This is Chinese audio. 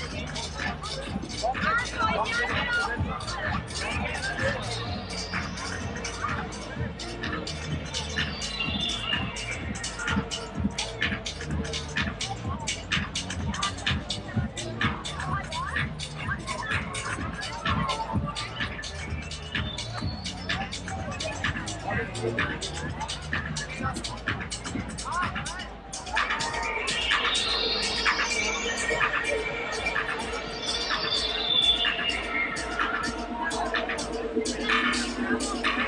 好好好好好好